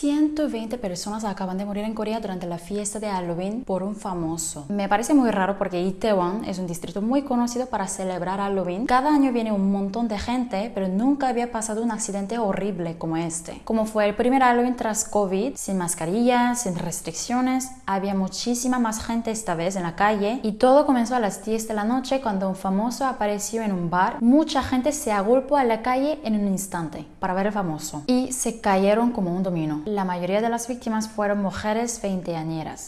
120 personas acaban de morir en Corea durante la fiesta de Halloween por un famoso. Me parece muy raro porque Itaewon es un distrito muy conocido para celebrar Halloween. Cada año viene un montón de gente, pero nunca había pasado un accidente horrible como este. Como fue el primer Halloween tras COVID, sin mascarillas, sin restricciones, había muchísima más gente esta vez en la calle y todo comenzó a las 10 de la noche cuando un famoso apareció en un bar. Mucha gente se agolpó a la calle en un instante para ver al famoso y se cayeron como un domino. La mayoría de las víctimas fueron mujeres veinteañeras.